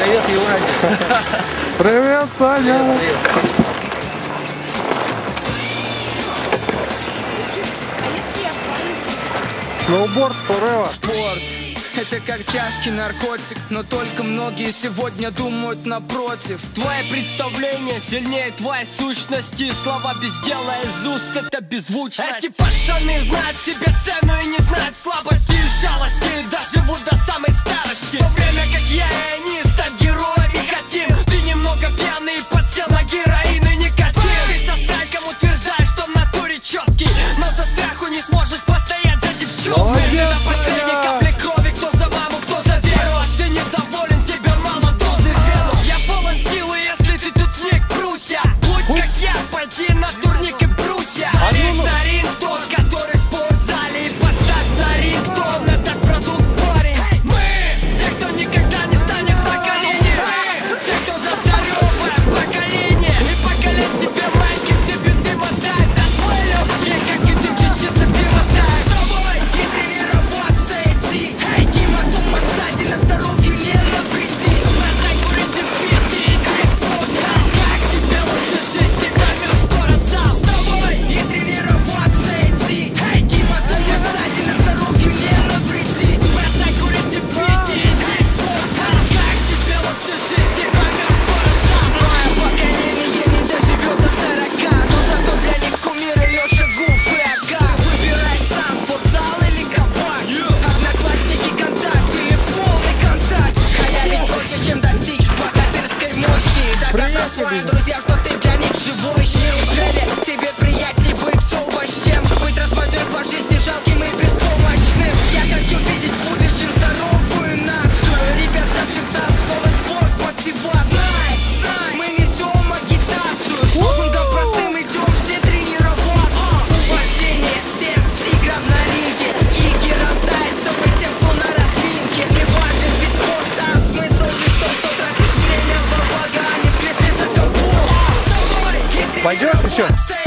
Привет, Евразия. Привет, Саня. Привет, привет. Сноуборд forever. Спорт. Это как тяжкий наркотик, но только многие сегодня думают напротив. Твое представление сильнее твоей сущности. Слова без дела из уст это беззвучность. Эти пацаны знают себе цену и не знают слабости и жалости. Доживут до самой старости. друзья, что ты для них живой Неужели тебе приятнее? Пойдет еще?